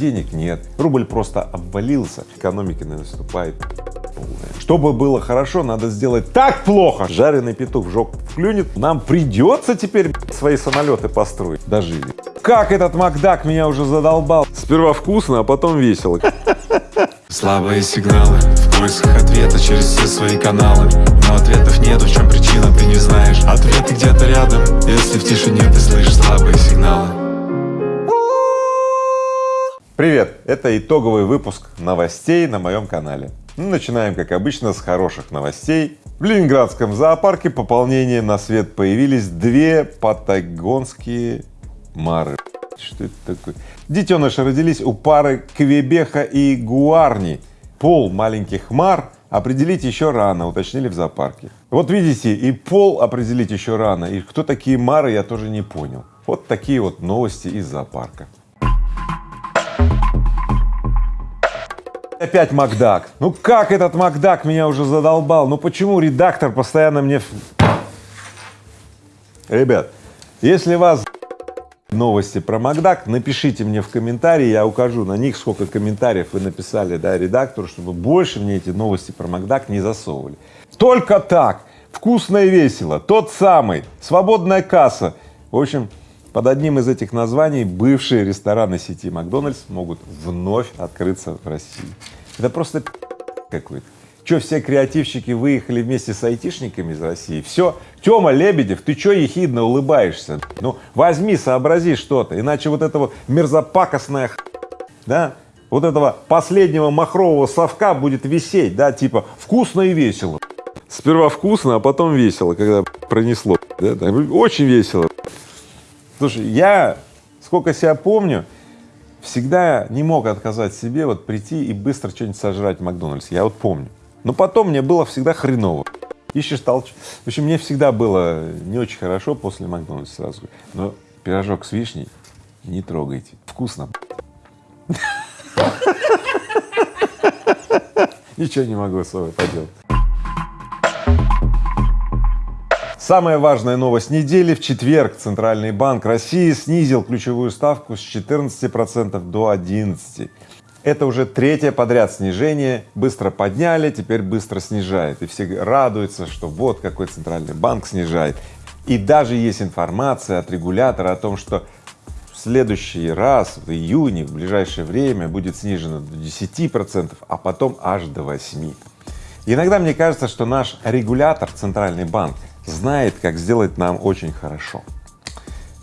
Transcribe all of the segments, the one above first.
денег нет, рубль просто обвалился, экономика наступает чтобы было хорошо, надо сделать так плохо. Жареный петух в жопу клюнет, нам придется теперь свои самолеты построить. Дожили. Как этот Макдак меня уже задолбал. Сперва вкусно, а потом весело. Слабые сигналы в поисках ответа через все свои каналы Но ответов нету, в чем причина, ты не знаешь Ответы где-то рядом, если в тишине ты слышишь слабые сигналы Привет! Это итоговый выпуск новостей на моем канале. Ну, начинаем, как обычно, с хороших новостей. В Ленинградском зоопарке пополнение на свет появились две патагонские мары. Что это такое? Детеныши родились у пары Квебеха и Гуарни. Пол маленьких мар определить еще рано, уточнили в зоопарке. Вот видите, и пол определить еще рано, и кто такие мары, я тоже не понял. Вот такие вот новости из зоопарка. Опять Макдак. Ну как этот Макдак меня уже задолбал? Ну почему редактор постоянно мне... Ребят, если вас новости про Макдак, напишите мне в комментарии, я укажу на них, сколько комментариев вы написали, да, редактору, чтобы больше мне эти новости про Макдак не засовывали. Только так, вкусно и весело, тот самый, свободная касса. В общем, под одним из этих названий бывшие рестораны сети Макдональдс могут вновь открыться в России. Это просто какой-то. Че, все креативщики выехали вместе с айтишниками из России? Все, Тёма Лебедев, ты че ехидно улыбаешься? Ну, возьми, сообрази что-то, иначе вот этого мерзопакостная да, вот этого последнего махрового совка будет висеть, да, типа вкусно и весело. Сперва вкусно, а потом весело, когда пронесло, да, очень весело. Слушай, я, сколько себя помню, всегда не мог отказать себе вот прийти и быстро что-нибудь сожрать в Макдональдсе, я вот помню. Но потом мне было всегда хреново. Ищешь толч. В общем, мне всегда было не очень хорошо после Макдональдса сразу. Но пирожок с вишней не трогайте. Вкусно. Ничего не могу с собой поделать. Самая важная новость недели. В четверг Центральный банк России снизил ключевую ставку с 14 процентов до 11. Это уже третье подряд снижение. Быстро подняли, теперь быстро снижает. И все радуются, что вот какой Центральный банк снижает. И даже есть информация от регулятора о том, что в следующий раз, в июне, в ближайшее время будет снижено до 10 процентов, а потом аж до 8. Иногда мне кажется, что наш регулятор, Центральный банк, знает, как сделать нам очень хорошо.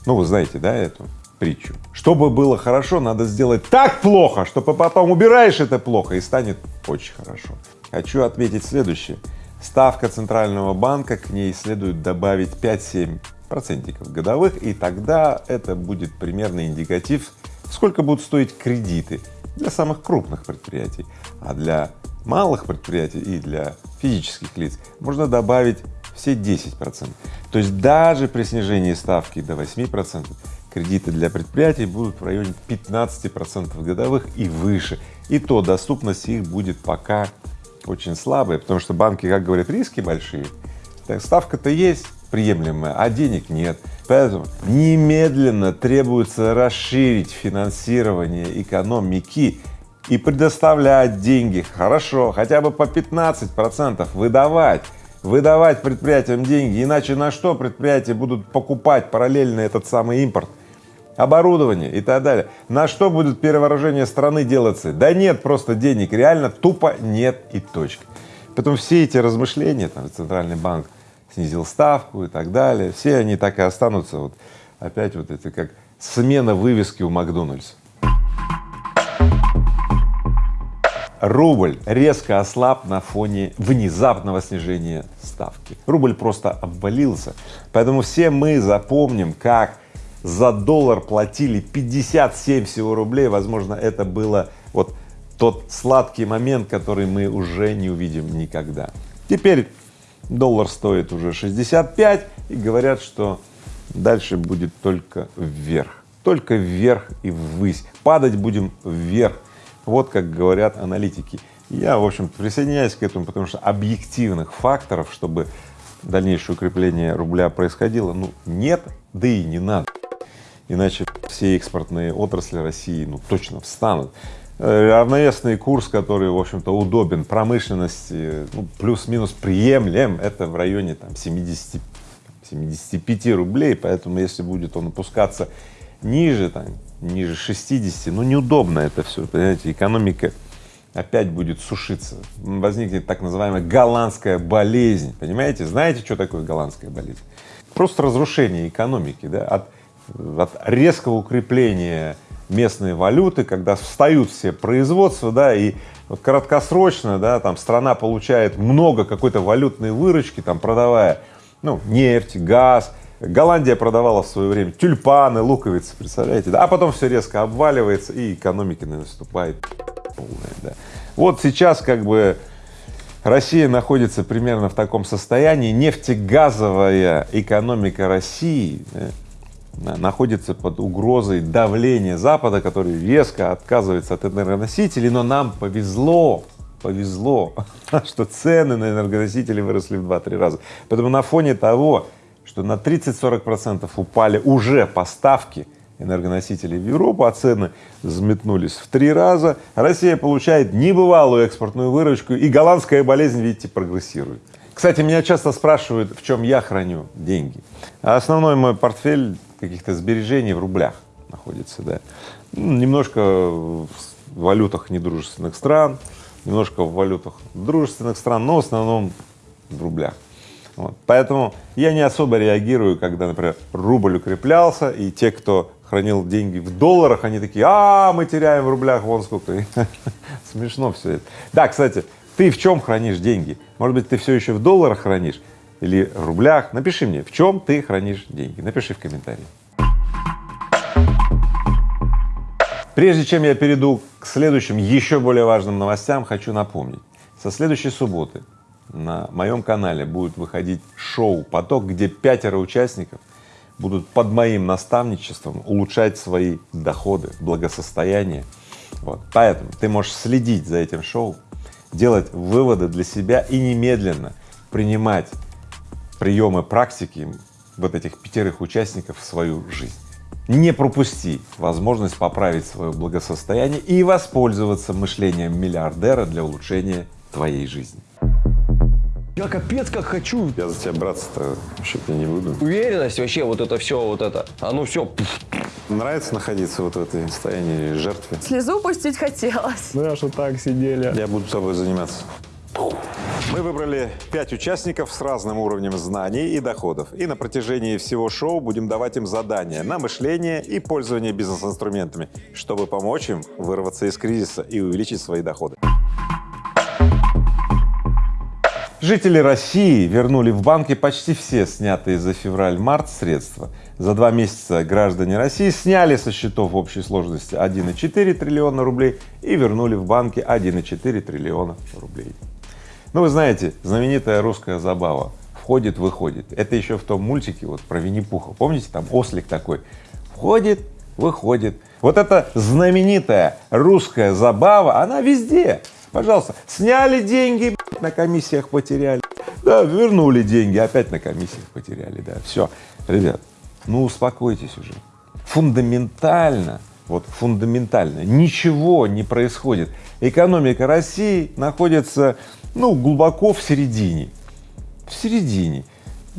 Ну, вы знаете, да, эту притчу? Чтобы было хорошо, надо сделать так плохо, чтобы потом убираешь это плохо и станет очень хорошо. Хочу отметить следующее. Ставка Центрального банка, к ней следует добавить 5-7 процентиков годовых, и тогда это будет примерный индикатив, сколько будут стоить кредиты для самых крупных предприятий, а для малых предприятий и для физических лиц можно добавить все 10 процентов. То есть даже при снижении ставки до 8 процентов кредиты для предприятий будут в районе 15 процентов годовых и выше. И то доступность их будет пока очень слабая, потому что банки, как говорят, риски большие. Так ставка-то есть приемлемая, а денег нет. Поэтому немедленно требуется расширить финансирование экономики и предоставлять деньги хорошо, хотя бы по 15 процентов выдавать выдавать предприятиям деньги, иначе на что предприятия будут покупать параллельно этот самый импорт, оборудование и так далее. На что будет перевооружение страны делаться? Да нет просто денег, реально тупо нет и точка. Поэтому все эти размышления, там, Центральный банк снизил ставку и так далее, все они так и останутся вот опять вот это как смена вывески у Макдональдса. Рубль резко ослаб на фоне внезапного снижения ставки. Рубль просто обвалился, поэтому все мы запомним, как за доллар платили 57 всего рублей, возможно, это было вот тот сладкий момент, который мы уже не увидим никогда. Теперь доллар стоит уже 65 и говорят, что дальше будет только вверх, только вверх и ввысь, падать будем вверх вот как говорят аналитики. Я, в общем присоединяюсь к этому, потому что объективных факторов, чтобы дальнейшее укрепление рубля происходило, ну, нет, да и не надо. иначе все экспортные отрасли России ну точно встанут. Э, равновесный курс, который, в общем-то, удобен промышленности, ну, плюс-минус приемлем, это в районе там 70, 75 рублей, поэтому если будет он опускаться ниже, там, ниже 60, ну неудобно это все, понимаете, экономика опять будет сушиться, возникнет так называемая голландская болезнь, понимаете? Знаете, что такое голландская болезнь? Просто разрушение экономики, да, от, от резкого укрепления местной валюты, когда встают все производства, да, и вот краткосрочно, да, там страна получает много какой-то валютной выручки, там продавая, ну, нефть, газ, Голландия продавала в свое время тюльпаны, луковицы, представляете, да? а потом все резко обваливается и экономика наступает полная, да. Вот сейчас как бы Россия находится примерно в таком состоянии, нефтегазовая экономика России да, находится под угрозой давления Запада, который резко отказывается от энергоносителей, но нам повезло, повезло, что цены на энергоносители выросли в 2-3 раза. Поэтому на фоне того, что на 30-40 процентов упали уже поставки энергоносителей в Европу, а цены взметнулись в три раза. Россия получает небывалую экспортную выручку, и голландская болезнь, видите, прогрессирует. Кстати, меня часто спрашивают, в чем я храню деньги. А основной мой портфель каких-то сбережений в рублях находится, да. Ну, немножко в валютах недружественных стран, немножко в валютах дружественных стран, но в основном в рублях. Вот. Поэтому я не особо реагирую, когда, например, рубль укреплялся, и те, кто хранил деньги в долларах, они такие, а, мы теряем в рублях, вон сколько. Смешно все это. Да, кстати, ты в чем хранишь деньги? Может быть, ты все еще в долларах хранишь или в рублях? Напиши мне, в чем ты хранишь деньги? Напиши в комментарии. Прежде чем я перейду к следующим, еще более важным новостям, хочу напомнить. Со следующей субботы на моем канале будет выходить шоу «Поток», где пятеро участников будут под моим наставничеством улучшать свои доходы, благосостояние. Вот. Поэтому ты можешь следить за этим шоу, делать выводы для себя и немедленно принимать приемы практики вот этих пятерых участников в свою жизнь. Не пропусти возможность поправить свое благосостояние и воспользоваться мышлением миллиардера для улучшения твоей жизни. Я капец как хочу. Я за тебя браться-то вообще-то не буду. Уверенность вообще, вот это все, вот это, оно все. Нравится находиться вот в этой состоянии жертвы? Слезу пустить хотелось. Ну, я что так сидели. Я буду тобой заниматься. Мы выбрали пять участников с разным уровнем знаний и доходов. И на протяжении всего шоу будем давать им задания на мышление и пользование бизнес-инструментами, чтобы помочь им вырваться из кризиса и увеличить свои доходы. Жители России вернули в банки почти все снятые за февраль-март средства. За два месяца граждане России сняли со счетов в общей сложности 1,4 триллиона рублей и вернули в банки 1,4 триллиона рублей. Ну, вы знаете, знаменитая русская забава входит, выходит. Это еще в том мультике вот про Винни-Пуха. Помните, там ослик такой входит, выходит. Вот эта знаменитая русская забава, она везде. Пожалуйста, сняли деньги, на комиссиях потеряли, да, вернули деньги, опять на комиссиях потеряли, да, все. Ребят, ну успокойтесь уже. Фундаментально, вот фундаментально ничего не происходит. Экономика России находится, ну, глубоко в середине, в середине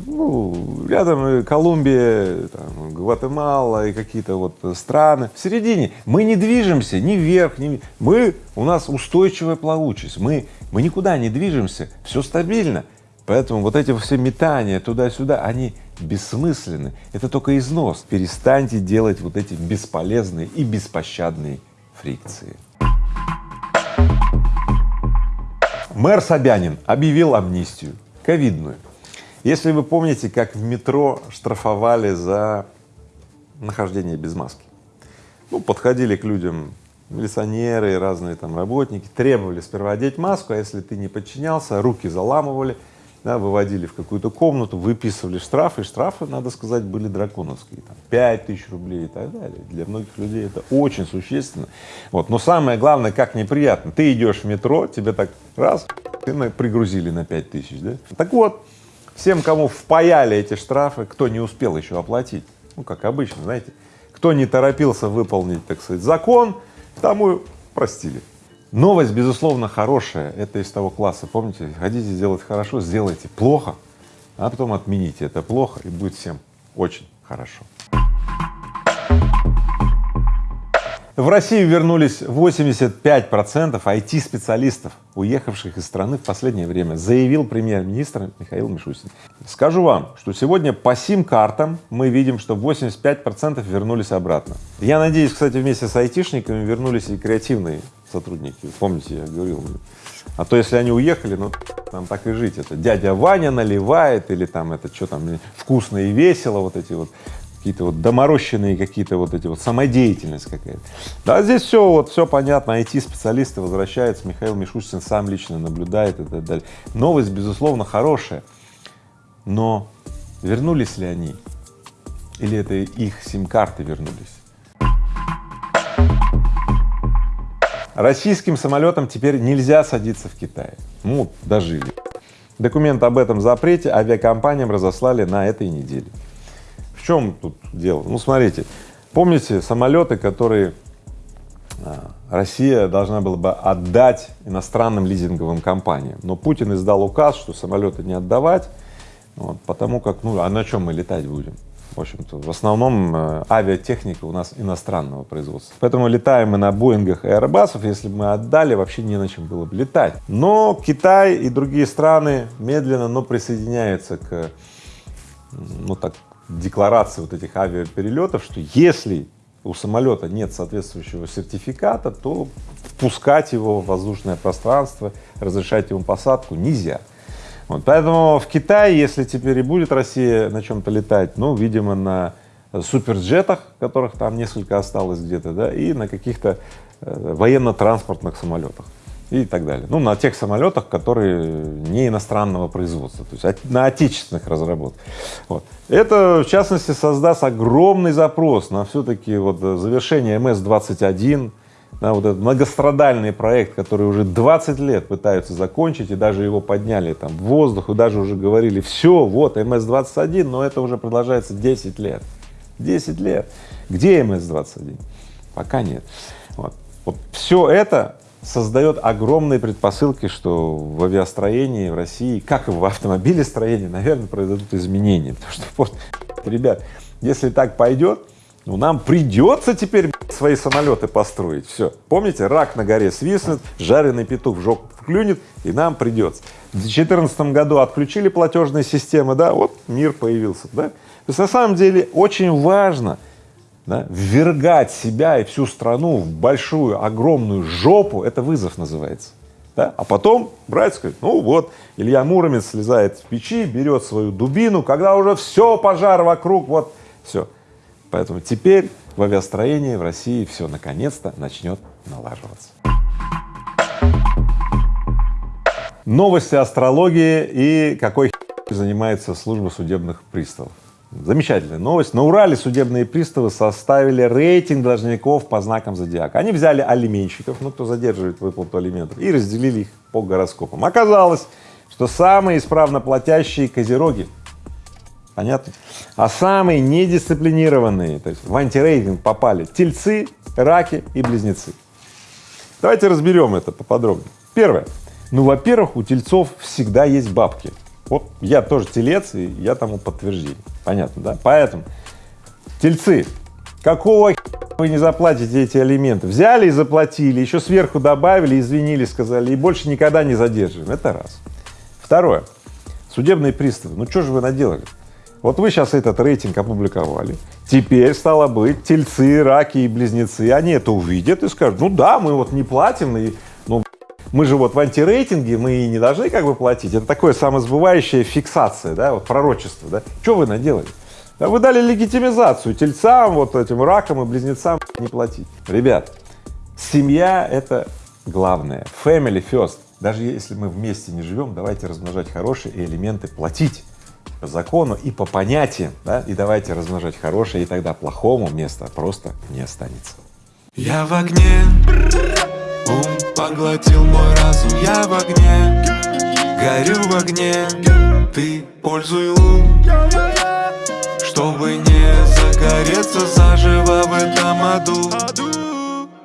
ну, рядом Колумбия, там, Гватемала и какие-то вот страны. В середине мы не движемся ни вверх, ни мы, у нас устойчивая плавучесть, мы, мы никуда не движемся, все стабильно. Поэтому вот эти все метания туда-сюда, они бессмысленны, это только износ. Перестаньте делать вот эти бесполезные и беспощадные фрикции. Мэр Собянин объявил амнистию ковидную. Если вы помните, как в метро штрафовали за нахождение без маски, ну, подходили к людям милиционеры разные там работники, требовали сперва одеть маску, а если ты не подчинялся, руки заламывали, да, выводили в какую-то комнату, выписывали штрафы, штрафы, надо сказать, были драконовские, там, 5 тысяч рублей и так далее. Для многих людей это очень существенно. Вот. Но самое главное, как неприятно, ты идешь в метро, тебе так раз, ты пригрузили на 5 тысяч, да? Так вот, Всем, кому впаяли эти штрафы, кто не успел еще оплатить, ну, как обычно, знаете, Кто не торопился выполнить, так сказать, закон, тому простили. Новость, безусловно, хорошая, это из того класса, помните, хотите сделать хорошо, сделайте плохо, а потом отмените это плохо, и будет всем очень хорошо. В Россию вернулись 85 процентов IT-специалистов, уехавших из страны в последнее время, заявил премьер-министр Михаил Мишустин. Скажу вам, что сегодня по сим-картам мы видим, что 85 процентов вернулись обратно. Я надеюсь, кстати, вместе с айтишниками вернулись и креативные сотрудники. Помните, я говорил, а то если они уехали, ну там так и жить. Это дядя Ваня наливает или там это что там вкусно и весело, вот эти вот какие-то вот доморощенные какие-то вот эти вот самодеятельность какая-то. Да, здесь все вот все понятно, IT-специалисты возвращаются, Михаил Мишустин сам лично наблюдает и так далее. Новость, безусловно, хорошая, но вернулись ли они? Или это их сим-карты вернулись? Российским самолетам теперь нельзя садиться в Китае. Ну, дожили. Документ об этом запрете авиакомпаниям разослали на этой неделе чем тут дело? Ну, смотрите, помните самолеты, которые а, Россия должна была бы отдать иностранным лизинговым компаниям, но Путин издал указ, что самолеты не отдавать, вот, потому как, ну, а на чем мы летать будем? В общем-то, в основном э, авиатехника у нас иностранного производства. Поэтому летаем мы на Боингах и Airbus'ов, если бы мы отдали, вообще не на чем было бы летать. Но Китай и другие страны медленно, но присоединяются к, ну так, декларации вот этих авиаперелетов, что если у самолета нет соответствующего сертификата, то впускать его в воздушное пространство, разрешать ему посадку нельзя. Вот, поэтому в Китае, если теперь и будет Россия на чем-то летать, ну, видимо, на суперджетах, которых там несколько осталось где-то, да, и на каких-то э, военно-транспортных самолетах и так далее. Ну, на тех самолетах, которые не иностранного производства, то есть на отечественных разработках. Вот. Это, в частности, создаст огромный запрос на все-таки вот завершение МС-21, да, вот этот многострадальный проект, который уже 20 лет пытаются закончить, и даже его подняли там в воздух, и даже уже говорили, все, вот МС-21, но это уже продолжается 10 лет. 10 лет. Где МС-21? Пока нет. Вот. Вот все это создает огромные предпосылки, что в авиастроении в России, как и в автомобилестроении, наверное, произойдут изменения. Потому что, ребят, если так пойдет, ну, нам придется теперь свои самолеты построить. Все. Помните, рак на горе свистнет, жареный петух в жопу вклюнет, и нам придется. В 2014 году отключили платежные системы, да, вот мир появился, да. То есть на самом деле очень важно да, ввергать себя и всю страну в большую, огромную жопу, это вызов называется. Да? А потом брать, сказать, ну вот, Илья Муромец слезает в печи, берет свою дубину, когда уже все, пожар вокруг, вот, все. Поэтому теперь в авиастроении в России все наконец-то начнет налаживаться. Новости астрологии и какой занимается служба судебных приставов. Замечательная новость. На Урале судебные приставы составили рейтинг должников по знакам зодиака. Они взяли алименщиков, ну, кто задерживает выплату алиментов, и разделили их по гороскопам. Оказалось, что самые исправно платящие козероги, понятно, а самые недисциплинированные, то есть в антирейтинг попали тельцы, раки и близнецы. Давайте разберем это поподробнее. Первое. Ну, во-первых, у тельцов всегда есть бабки. Вот я тоже телец, и я тому подтверждение. Понятно, да? Поэтому, тельцы, какого вы не заплатите эти алименты? Взяли и заплатили, еще сверху добавили, извинили, сказали, и больше никогда не задерживаем. Это раз. Второе. Судебные приставы. Ну что же вы наделали? Вот вы сейчас этот рейтинг опубликовали, теперь, стало быть, тельцы, раки и близнецы, они это увидят и скажут, ну да, мы вот не платим, и, мы же вот в антирейтинге, мы не должны как бы платить. Это такое самосбывающая фиксация, да, вот пророчество, да. Что вы наделали? Вы дали легитимизацию тельцам, вот этим ракам и близнецам не платить. Ребят, семья — это главное, family first. Даже если мы вместе не живем, давайте размножать хорошие элементы, платить по закону и по понятиям, да, и давайте размножать хорошее, и тогда плохому места просто не останется. Я в огне, Поглотил мой разум, я в огне. Горю в огне. Ты пользуй лун. Чтобы не загореть загореться заживо в этом аду